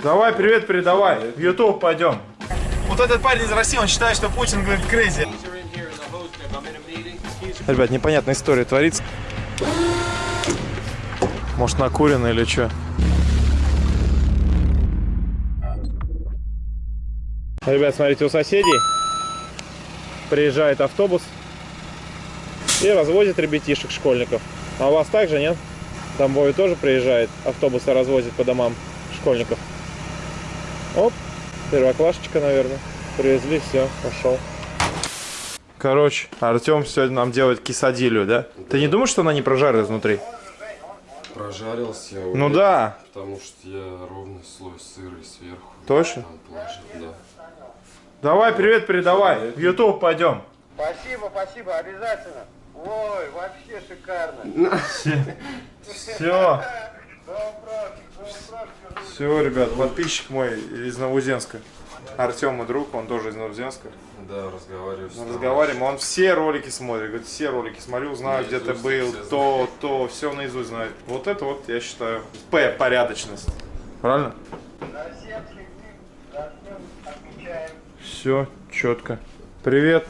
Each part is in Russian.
Давай, привет передавай. В YouTube пойдем. Вот этот парень из России, он считает, что Путин говорит крейзи. Ребят, непонятная история творится. Может, накурено или что? Ребят, смотрите, у соседей приезжает автобус и развозит ребятишек, школьников. А у вас также, нет? Там Вове тоже приезжает, автобусы развозит по домам школьников. Оп, первоклашечка, наверное. Привезли, все, пошел. Короче, Артем сегодня нам делает кисадилю, да? Ты не думаешь, что она не прожарена изнутри? Прожарился я Ну да. Потому что я ровный слой сыра и сверху. Точно? Положил, да. Давай, привет передавай. В YouTube пойдем. Спасибо, спасибо, обязательно. Ой, вообще шикарно. Все. Все, ребят, подписчик мой из Новоузенска. Артем мой друг, он тоже из Новоузенска. Да, разговариваю Мы разговариваем, он все ролики смотрит, говорит, все ролики смотрю, знаю, где ты был, то, то, все наизусть знает. Вот это вот, я считаю, П, порядочность. Правильно? Все, четко. Привет.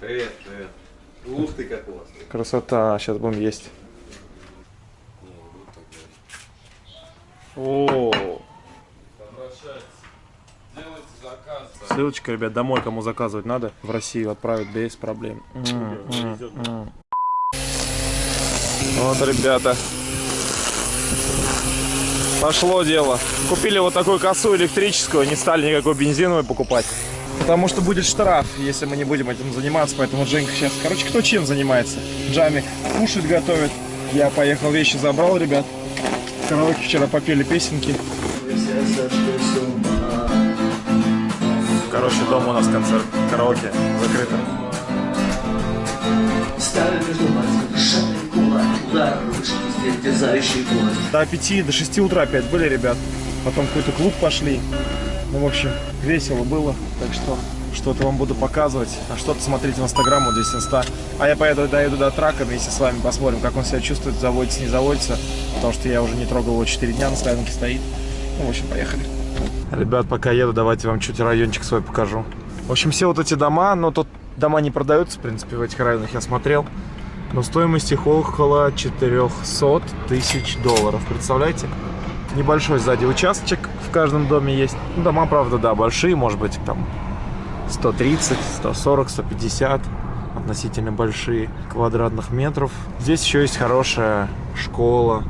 Привет, привет. Ух ты, как классно. Красота, сейчас будем есть. Не, не буду так говорить. О, ссылочка, ребят, домой кому заказывать надо, в Россию отправят без проблем. М, м, м. Вот, ребята. Пошло дело. Купили вот такую косу электрическую, не стали никакой бензиновой покупать. Потому что будет штраф, если мы не будем этим заниматься. Поэтому Женька сейчас... Короче, кто чем занимается? Джамик кушать готовит. Я поехал, вещи забрал, ребят. Караоке вчера попели песенки. Короче, дома у нас концерт караоке закрыто. До 5, до 6 утра опять были, ребят. Потом какой-то клуб пошли. Ну, в общем, весело было. Так что что-то вам буду показывать. А что-то смотрите в инстаграм, вот здесь инста. А я поеду, доеду до трака вместе с вами, посмотрим, как он себя чувствует, заводится, не заводится. Потому что я уже не трогал его 4 дня, на стоянке стоит. Ну, в общем, поехали. Ребят, пока еду, давайте вам чуть райончик свой покажу. В общем, все вот эти дома, но тут дома не продаются, в принципе, в этих районах я смотрел. Но стоимость их около 400 тысяч долларов. Представляете? Небольшой сзади участочек в каждом доме есть. Ну, дома, правда, да, большие, может быть, там 130, 140, 150 относительно большие квадратных метров. Здесь еще есть хорошая школа.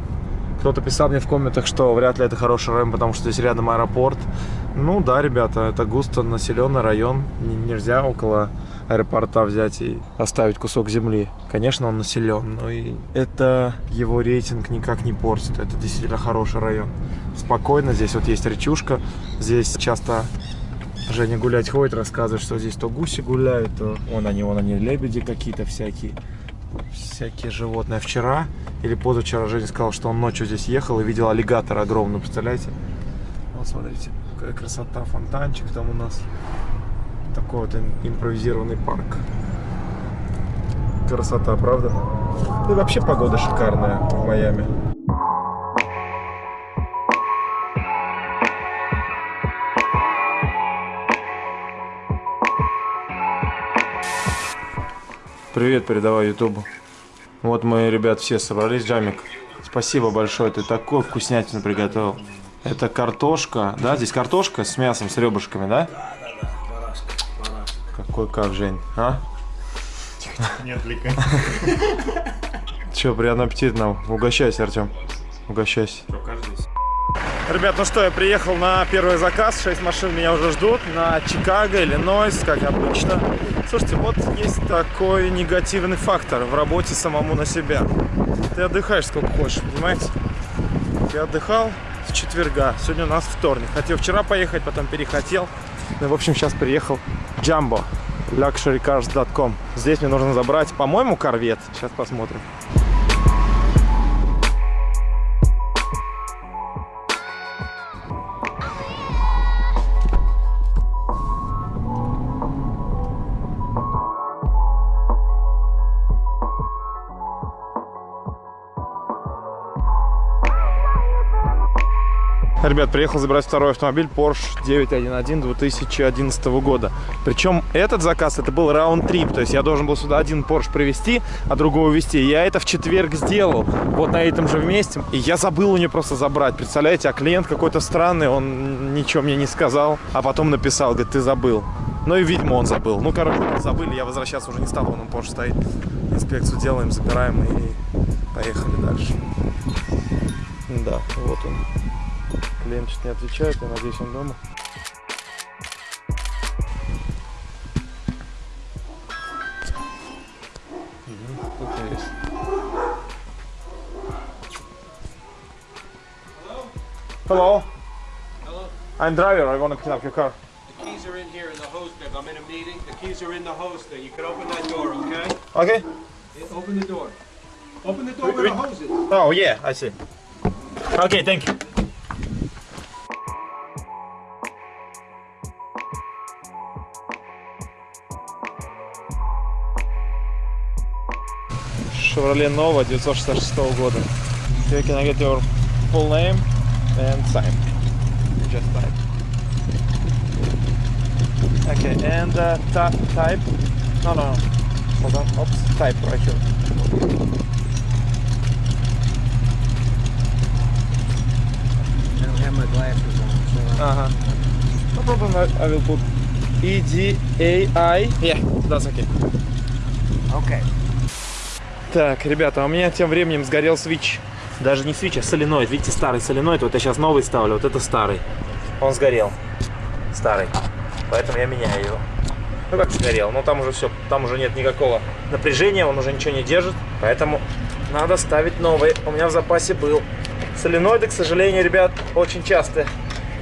Кто-то писал мне в комментах, что вряд ли это хороший район, потому что здесь рядом аэропорт. Ну да, ребята, это густо населенный район. Нельзя около аэропорта взять и оставить кусок земли. Конечно, он населен, но и это его рейтинг никак не портит. Это действительно хороший район. Спокойно, здесь вот есть речушка. Здесь часто Женя гулять ходит, рассказывает, что здесь то гуси гуляют, то вон они, вон они, лебеди какие-то всякие, всякие животные. Вчера или позавчера Женя сказал, что он ночью здесь ехал и видел аллигатора огромный, представляете? Вот смотрите, какая красота, фонтанчик там у нас. Такой вот им- импровизированный парк. Красота, правда? И вообще погода шикарная в Майами. Привет передавай Ютубу. Вот мы, ребят, все собрались. Джамик, спасибо большое, ты такую вкуснятину приготовил. Это картошка, да? Здесь картошка с мясом, с ребрышками, да? Какой как, Жень, а? Не отвлекай. Че, приятного аппетита нам. Угощайся, Артем. Угощайся. Ребят, ну что, я приехал на первый заказ. Шесть машин меня уже ждут на Чикаго, Иллинойс, как обычно. Слушайте, вот есть такой негативный фактор в работе самому на себя. Ты отдыхаешь сколько хочешь, понимаете? Я отдыхал с четверга. Сегодня у нас вторник. Хотел вчера поехать, потом перехотел. Ну, в общем, сейчас приехал Jumbo. luxurycars.com. Здесь мне нужно забрать, по-моему, корвет. Сейчас посмотрим. Ребят, приехал забирать второй автомобиль Porsche 911 2011 года. Причем этот заказ, это был раунд-трип. То есть я должен был сюда один Porsche привезти, а другого увезти. Я это в четверг сделал, вот на этом же месте. И я забыл у нее просто забрать. Представляете, а клиент какой-то странный, он ничего мне не сказал. А потом написал, говорит, ты забыл. Ну и, видимо, он забыл. Ну, короче, забыли, я возвращаться уже не стал, он Porsche стоит. Инспекцию делаем, забираем и поехали дальше. Да, вот он. Клиент чуть не отвечает, я надеюсь, он дома. Hello. Hello? I'm driver. I want to clean up your car. The keys are in here in the hose bib. I'm in a meeting. The keys are in the hose thing. You can open that door, okay? Okay. Yeah, Open the door. Open the door where the hose is. Oh yeah, I see. Okay, thank you. Chevrolet Nova 966 года. Okay, can I get your full name and sign? Just type. Okay, and uh, ta- type? No, no, no. Hold on. Oops, type right here. I don't have my glasses on, so Ага. No problem, I, I will put E D A I. Yeah, that's okay. okay. Так, ребята, у меня тем временем сгорел свич. Даже не свич, а соленоид. Видите, старый соленоид. Вот я сейчас новый ставлю, вот это старый. Он сгорел. Старый. Поэтому я меняю его. Ну как сгорел? Ну там уже все, там уже нет никакого напряжения, он уже ничего не держит. Поэтому надо ставить новый. У меня в запасе был. Соленоиды, к сожалению, ребят, очень часто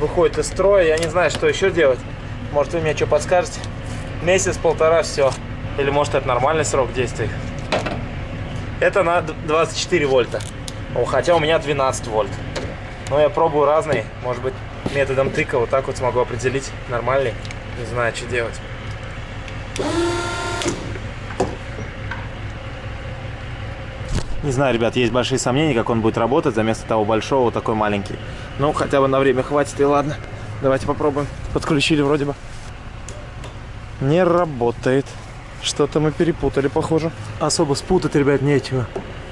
выходят из строя. Я не знаю, что еще делать. Может, вы мне что подскажете? Месяц-полтора, все. Или может это нормальный срок действия. Это на 24 вольта. Хотя у меня 12 вольт. Но я пробую разные. Может быть, методом тыка вот так вот смогу определить нормальный. Не знаю, что делать. Не знаю, ребят, есть большие сомнения, как он будет работать. За место того большого такой маленький. Ну, хотя бы на время хватит, и ладно. Давайте попробуем. Подключили вроде бы. Не работает. Что-то мы перепутали, похоже. Особо спутать, ребят, нечего.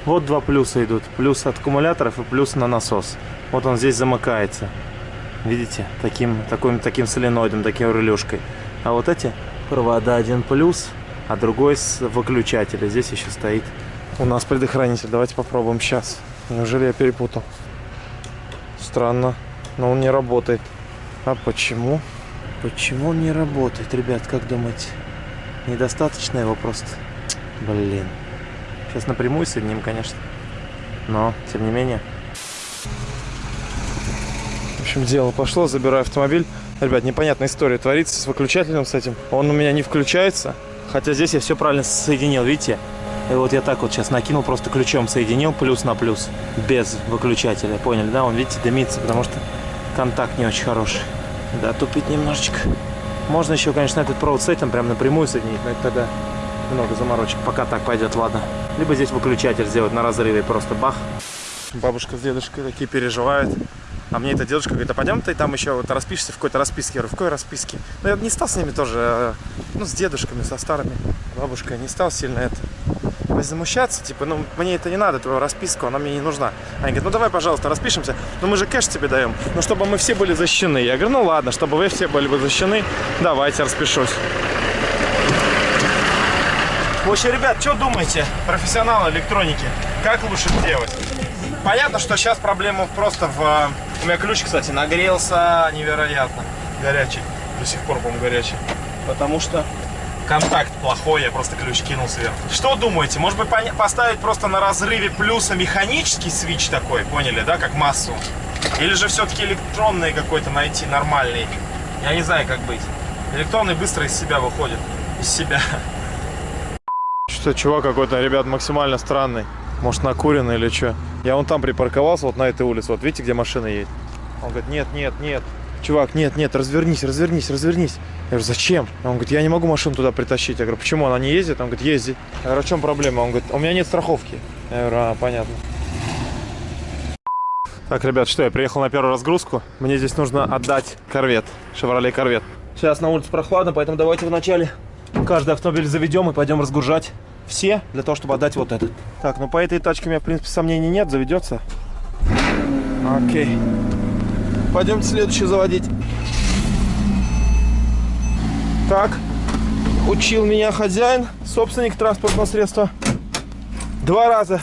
Вот два плюса идут. Плюс от аккумуляторов и плюс на насос. Вот он здесь замыкается. Видите? Таким, таким, таким соленоидом, таким релюшкой. А вот эти провода один плюс, а другой с выключателя. Здесь еще стоит у нас предохранитель. Давайте попробуем сейчас. Неужели я перепутал? Странно. Но он не работает. А почему? Почему он не работает, ребят, как думаете? Недостаточно его просто. Блин. Сейчас напрямую соединим, конечно. Но, тем не менее. В общем, дело пошло. Забираю автомобиль. Ребят, непонятная история творится с выключателем с этим. Он у меня не включается. Хотя здесь я все правильно соединил, видите? И вот я так вот сейчас накинул, просто ключом соединил плюс на плюс. Без выключателя. Поняли, да? Он, видите, дымится, потому что контакт не очень хороший. Да, тупит немножечко. Можно еще, конечно, этот провод с этим прям напрямую соединить, но это тогда много заморочек. Пока так пойдет, ладно. Либо здесь выключатель сделать на разрыве, просто бах. Бабушка с дедушкой такие переживают. А мне эта дедушка говорит, а пойдем ты там еще вот распишешься в какой-то расписке. Я говорю, в какой расписке? Ну, я не стал с ними тоже, э, ну, с дедушками, со старыми. Бабушкой не стал сильно это возмущаться, типа, ну, мне это не надо, твою расписку, она мне не нужна. Они говорят, ну, давай, пожалуйста, распишемся, но мы же кэш тебе даем, ну, чтобы мы все были защищены. Я говорю, ну, ладно, чтобы вы все были бы защищены, давайте распишусь. В общем, ребят, что думаете, профессионалы электроники, как лучше сделать? Понятно, что сейчас проблема просто в... э, У меня ключ, кстати, нагрелся невероятно горячий, до сих пор, по-моему, горячий, потому что контакт плохой, я просто ключ кинул сверху. Что думаете, может быть поставить просто на разрыве плюса механический свич такой, поняли, да, как массу? Или же все-таки электронный какой-то найти, нормальный? Я не знаю, как быть. Электронный быстро из себя выходит. Из себя. Что, чувак какой-то, ребят, максимально странный. Может, накуренный или что? Я вон там припарковался, вот на этой улице. Вот видите, где машина едет? Он говорит, нет, нет, нет. Чувак, нет, нет, развернись, развернись, развернись. Я говорю, зачем? Он говорит, я не могу машину туда притащить. Я говорю, почему? Она не ездит? Он говорит, ездит. Я говорю, а в чем проблема? Он говорит, у меня нет страховки. Я говорю, а, понятно. Так, ребят, что, я приехал на первую разгрузку. Мне здесь нужно отдать корвет, Chevrolet корвет. Сейчас на улице прохладно, поэтому давайте вначале каждый автомобиль заведем и пойдем разгружать все, для того, чтобы отдать вот этот. Так, ну по этой тачке у меня, в принципе, сомнений нет, заведется. Окей. Пойдемте следующий заводить. Так, учил меня хозяин, собственник транспортного средства. Два раза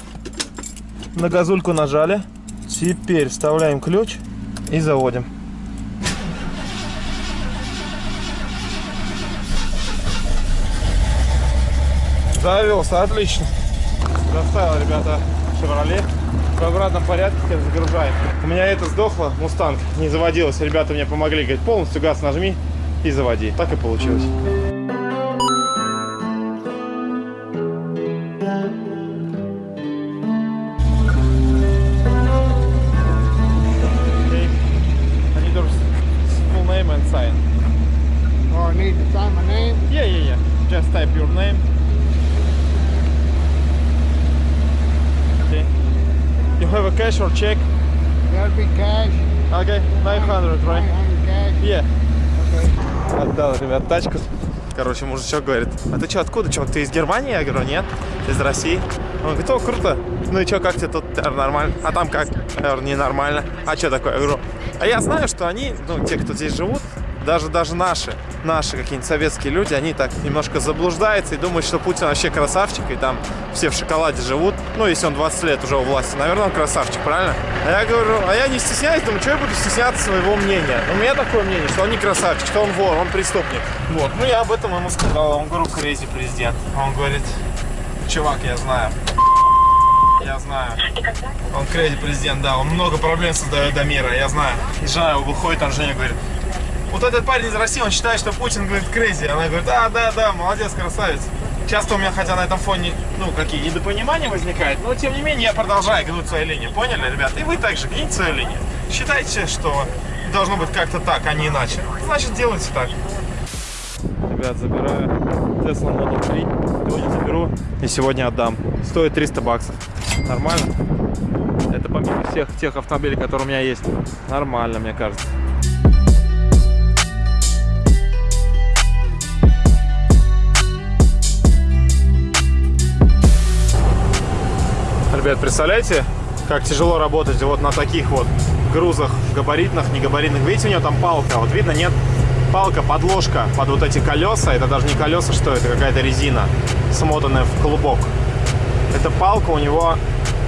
на газульку нажали. Теперь вставляем ключ и заводим. Завелся, отлично. Доставил, ребята, Chevrolet. В обратном порядке загружаем. У меня это сдохло, Мустанг, не заводилось. Ребята мне помогли, говорят, полностью газ нажми и заводи. Так и получилось. Okay. I need your full name and sign. Oh, I need to sign my name? Yeah, yeah, yeah. Just type your name. Okay. You have a cash or check? That'll be cash. Okay, 900, right? 900 cash. Yeah. Отдал, ребят, тачку. Короче, мужичок говорит, а ты что, откуда, чувак, ты из Германии? Я говорю, нет, из России. Он говорит, о, круто. Ну и что, как тебе тут? Говорю, нормально. А там как? Я говорю, ненормально. А что такое? Я говорю, а я знаю, что они, ну, те, кто здесь живут, даже, даже наши, наши какие-нибудь советские люди, они так немножко заблуждаются и думают, что Путин вообще красавчик, и там все в шоколаде живут. Ну, если он 20 лет уже у власти, наверное, он красавчик, правильно? А я говорю, а я не стесняюсь, думаю, что я буду стесняться своего мнения. У меня такое мнение, что он не красавчик, что он вор, он преступник. Вот, ну я об этом ему сказал, он говорю, crazy president. Он говорит, чувак, я знаю. Я знаю. Он crazy president, да, он много проблем создает для мира, я знаю. И жена его выходит, там Женя говорит, вот этот парень из России, он считает, что Путин, говорит, crazy. Она говорит, да, да, да, молодец, красавец. Часто у меня, хотя на этом фоне, ну, какие недопонимания возникают, но, тем не менее, я продолжаю гнуть свою линию. Поняли, ребят? И вы также гните свою линию. Считайте, что должно быть как-то так, а не иначе. Значит, делайте так. Ребят, забираю Tesla Model 3. Сегодня заберу и сегодня отдам. Стоит 300 баксов. Нормально? Это помимо всех тех автомобилей, которые у меня есть. Нормально, мне кажется. Ребят, представляете, как тяжело работать вот на таких вот грузах габаритных, негабаритных. Видите, у него там палка, вот видно, нет? Палка, подложка под вот эти колеса. Это даже не колеса, что это, какая-то резина, смотанная в клубок. Эта палка у него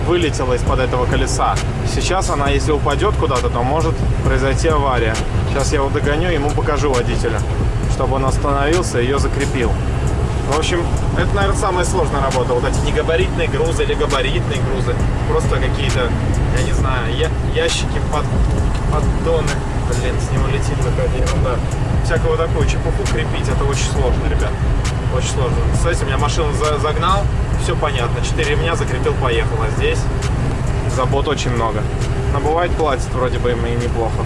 вылетела из-под этого колеса. Сейчас она, если упадет куда-то, то может произойти авария. Сейчас я его догоню, ему покажу водителя, чтобы он остановился и ее закрепил. В общем, это, наверное, самая сложная работа. Вот эти негабаритные грузы или габаритные грузы. Просто какие-то, я не знаю, я, ящики, под, поддоны. Блин, с него летит какая-то ерунда. Всякую такую чепуху крепить, это очень сложно, ребят. Очень сложно. У меня машину за, загнал, все понятно. Четыре ремня закрепил, поехал. А здесь забот очень много. Но бывает платит вроде бы им и неплохо.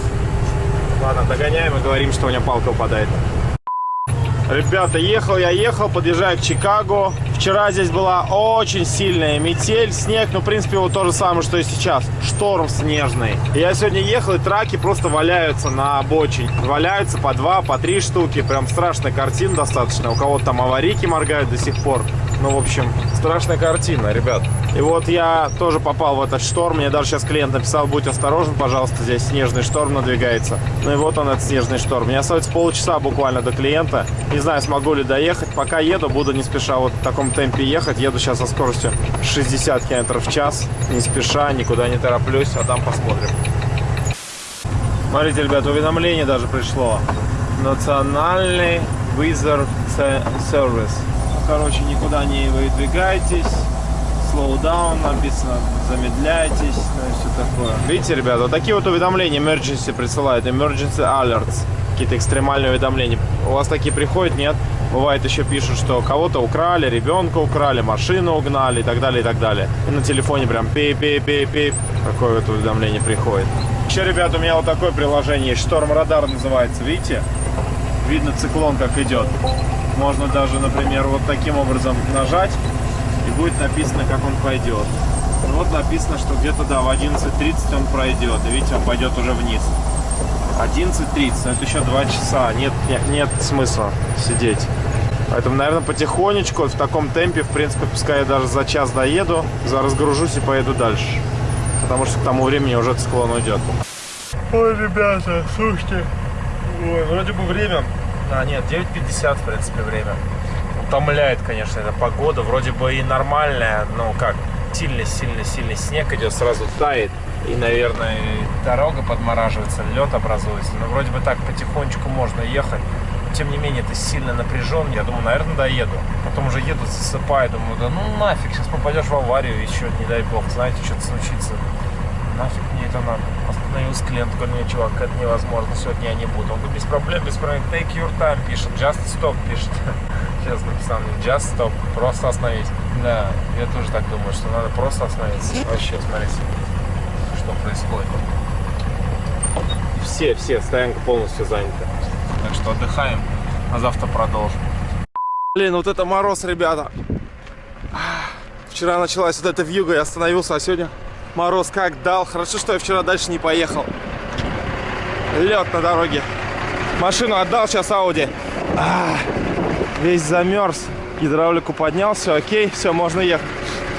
Ладно, догоняем и говорим, что у меня палка упадает. Ребята, ехал я, ехал, подъезжаю к Чикаго. Вчера здесь была очень сильная метель, снег, ну, в принципе, вот то же самое, что и сейчас. Шторм снежный. Я сегодня ехал, и траки просто валяются на обочине. Валяются по два, по три штуки. Прям страшная картина достаточно. У кого-то там аварийки моргают до сих пор. Ну, в общем, страшная картина, ребят. И вот я тоже попал в этот шторм. Мне даже сейчас клиент написал, будь осторожен, пожалуйста, здесь снежный шторм надвигается. Ну и вот он, этот снежный шторм. Мне остается полчаса буквально до клиента. Не знаю, смогу ли доехать. Пока еду, буду не спеша вот в таком темпе ехать. Еду сейчас со скоростью 60 км в час. Не спеша, никуда не тороплюсь, а там посмотрим. Смотрите, ребят, уведомление даже пришло. Национальный Wizard Service. Короче, никуда не выдвигайтесь. Slow down написано, замедляйтесь, ну и все такое. Видите, ребята, вот такие вот уведомления emergency присылают, emergency alerts, какие-то экстремальные уведомления. У вас такие приходят, нет? Бывает еще пишут, что кого-то украли, ребенка украли, машину угнали и так далее, и так далее. И на телефоне прям пип-пип-пип-пип, такое вот уведомление приходит. Еще, ребята, у меня вот такое приложение есть, Шторм Радар называется, видите? Видно циклон как идет. Можно даже, например, вот таким образом нажать, и будет написано, как он пойдет. Ну Вот написано, что где-то, да, в 11.30 он пройдет. И видите, он пойдет уже вниз. 11.30, но это еще 2 часа. Нет, нет, нет смысла сидеть. Поэтому, наверное, потихонечку, в таком темпе, в принципе, пускай я даже за час доеду, разгружусь и поеду дальше. Потому что к тому времени уже этот склон уйдет. Ой, ребята, слушайте. Ой, вроде бы время. А, нет, 9.50, в принципе, время. Утомляет, конечно, эта погода. Вроде бы и нормальная, но как, сильный-сильный-сильный снег идет, сразу тает. И, наверное, дорога подмораживается, лед образуется. Но вроде бы так потихонечку можно ехать. Тем не менее, ты сильно напряжен. Я думаю, наверное, доеду. Потом уже еду, засыпаю. Думаю, да ну нафиг, сейчас попадешь в аварию, еще, не дай бог, знаете, что-то случится. Нафиг мне надо. Остановился клиент, говорю, нет, чувак, это невозможно, сегодня я не буду. Он говорит, без проблем, без проблем. Take your time пишет, just stop пишет. Сейчас написал мне, just stop, просто остановись. Да, я тоже так думаю, что надо просто остановиться. Вообще, смотрите, что происходит. Все, все, стоянка полностью занята. Так что отдыхаем, а завтра продолжим. Блин, вот это мороз, ребята. Вчера началась вот эта вьюга, я остановился, а сегодня мороз как дал. Хорошо, что я вчера дальше не поехал. Лед на дороге. Машину отдал, сейчас Ауди. А, весь замерз. Гидравлику поднял, все окей, все, можно ехать.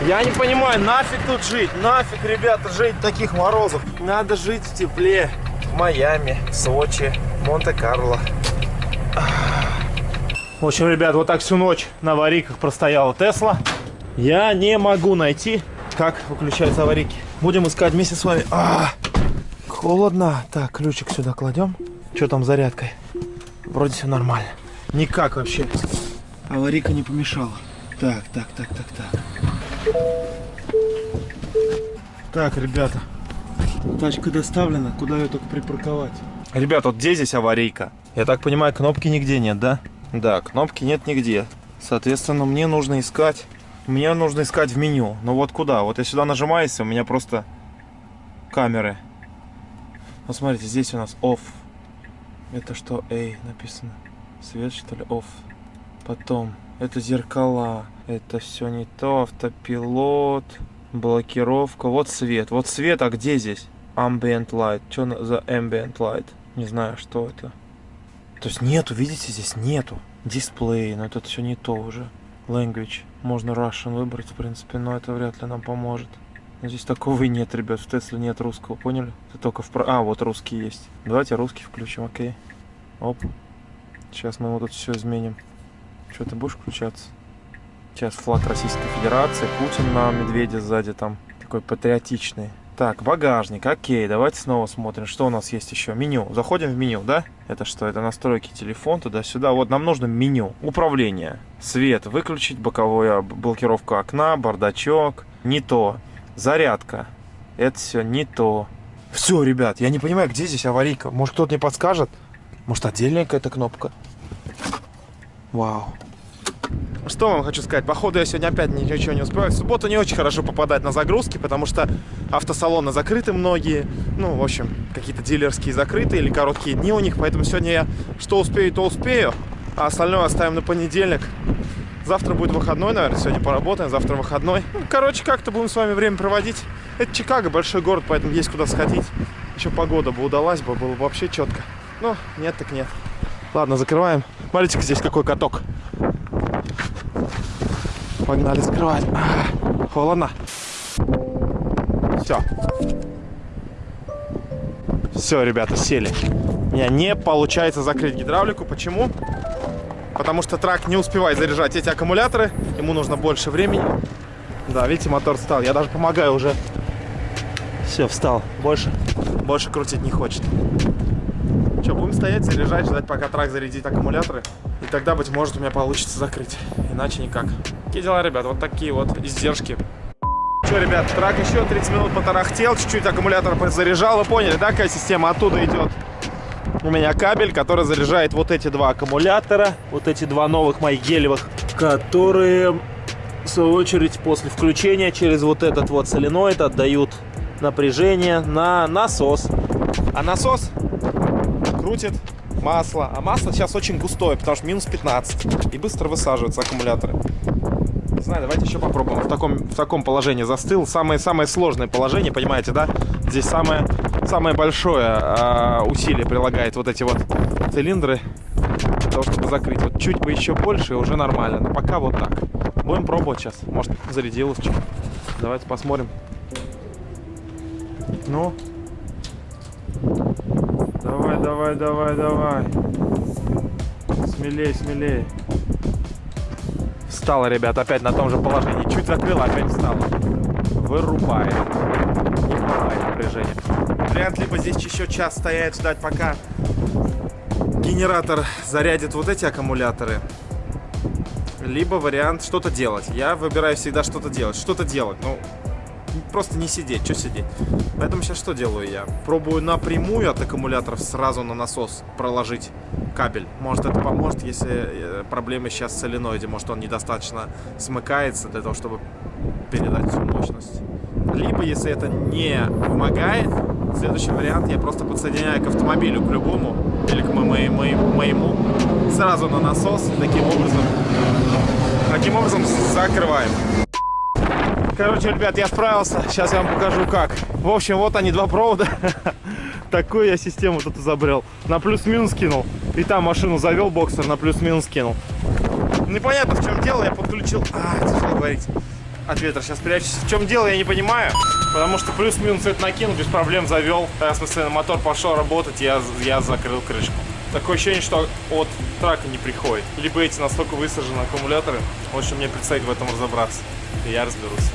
Я не понимаю, нафиг тут жить? Нафиг, ребята, жить таких морозов? Надо жить в тепле. В Майами, Сочи, Монте-Карло. В общем, ребят, вот так всю ночь на аварийках простояла Тесла. Я не могу найти, как выключаются аварийки. Будем искать вместе с вами. А, холодно. Так, ключик сюда кладем. Что там с зарядкой? Вроде все нормально. Никак вообще. Аварийка не помешала. Так, так, так, так, так. Так, ребята. Тачка доставлена. Куда ее только припарковать? Ребят, вот где здесь аварийка? Я так понимаю, кнопки нигде нет, да? Да, кнопки нет нигде. Соответственно, мне нужно искать... Мне нужно искать в меню. Но вот куда? Вот я сюда нажимаюсь, у меня просто камеры. Вот смотрите, здесь у нас off. Это что? A написано. Свет, что ли? Off. Потом, это зеркала. Это все не то. Автопилот. Блокировка. Вот свет. Вот свет, а где здесь? Ambient light. Что за ambient light? Не знаю, что это. То есть нету, видите, здесь нету. Дисплей, но это все не то уже. Language. Можно Russian выбрать, в принципе, но это вряд ли нам поможет. Но здесь такого и нет, ребят. В Тесле нет русского, поняли? Это только в... А, вот русский есть. Давайте русский включим, окей. Оп. Сейчас мы вот тут все изменим. Что, ты будешь включаться? Сейчас флаг Российской Федерации, Путин на медведе сзади там. Такой патриотичный. Так, багажник, окей, давайте снова смотрим, что у нас есть еще. Меню, заходим в меню, да? Это что, это настройки, телефон, туда-сюда. Вот нам нужно меню, управление, свет, выключить, боковая блокировка окна, бардачок. Не то, зарядка, это все не то. Все, ребят, я не понимаю, где здесь аварийка. Может, кто-то мне подскажет? Может, отдельная какая-то кнопка? Вау. Что вам хочу сказать? Походу я сегодня опять ничего не успеваю. В субботу не очень хорошо попадать на загрузки, потому что автосалоны закрыты многие. Ну, в общем, какие-то дилерские закрыты или короткие дни у них. Поэтому сегодня я что успею, то успею. А остальное оставим на понедельник. Завтра будет выходной, наверное. Сегодня поработаем, завтра выходной. Ну, короче, как-то будем с вами время проводить. Это Чикаго, большой город, поэтому есть куда сходить. Еще погода бы удалась бы, было бы вообще четко. Ну, нет так нет. Ладно, закрываем. Смотрите, здесь какой каток. Погнали закрывать. А, холодно. Все. Все, ребята, сели. У меня не получается закрыть гидравлику. Почему? Потому что трак не успевает заряжать эти аккумуляторы. Ему нужно больше времени. Да, видите, мотор встал. Я даже помогаю уже. Все, встал. Больше, больше крутить не хочет. Что, будем стоять, заряжать, ждать, пока трак зарядит аккумуляторы. И тогда, быть может, у меня получится закрыть. Иначе никак. Какие дела, ребят? Вот такие вот издержки. Что, ребят, трак еще 30 минут потарахтел, чуть-чуть аккумулятор заряжал. Вы поняли, да, какая система оттуда идет? У меня кабель, который заряжает вот эти два аккумулятора. Вот эти два новых моих гелевых, которые, в свою очередь, после включения через вот этот вот соленоид отдают напряжение на насос. А насос крутит масло. А масло сейчас очень густое, потому что минус 15. И быстро высаживаются аккумуляторы. Не знаю, давайте еще попробуем. В таком, в таком положении застыл. Самое, самое сложное положение, понимаете, да? Здесь самое, самое большое а, усилие прилагает вот эти вот цилиндры для того, чтобы закрыть. Вот чуть бы еще больше, и уже нормально. Но пока вот так. Будем пробовать сейчас. Может, зарядилось что. Давайте посмотрим. Ну. Давай, давай, давай, давай. Смелей, смелей. Встала, ребят, опять на том же положении. Чуть закрыла, опять встала. Вырубает. Не хватает напряжения. Либо здесь еще час стоять, ждать, пока генератор зарядит вот эти аккумуляторы. Либо вариант что-то делать. Я выбираю всегда что-то делать. Что-то делать. Ну, просто не сидеть. Что сидеть? Поэтому сейчас что делаю я? Пробую напрямую от аккумуляторов сразу на насос проложить кабель. Может это поможет, если э, проблемы сейчас в соленоиде. Может он недостаточно смыкается для того, чтобы передать всю мощность. Либо, если это не помогает, следующий вариант я просто подсоединяю к автомобилю, к любому, или к мо- мо- мо- моему, сразу на насос, таким образом, таким образом закрываем. Короче, ребят, я справился. Сейчас я вам покажу как. В общем, вот они, два провода. Такую я систему тут изобрел. На плюс-минус кинул. И там машину завел, боксер на плюс-минус кинул. Непонятно, в чем дело. Я подключил... А, тяжело говорить. От ветра сейчас прячусь. В чем дело, я не понимаю. Потому что плюс-минус это накинул, без проблем завел. Тогда, в смысле, мотор пошел работать, я, я закрыл крышку. Такое ощущение, что от трака не приходит. Либо эти настолько высажены аккумуляторы. В общем, мне предстоит в этом разобраться. И я разберусь.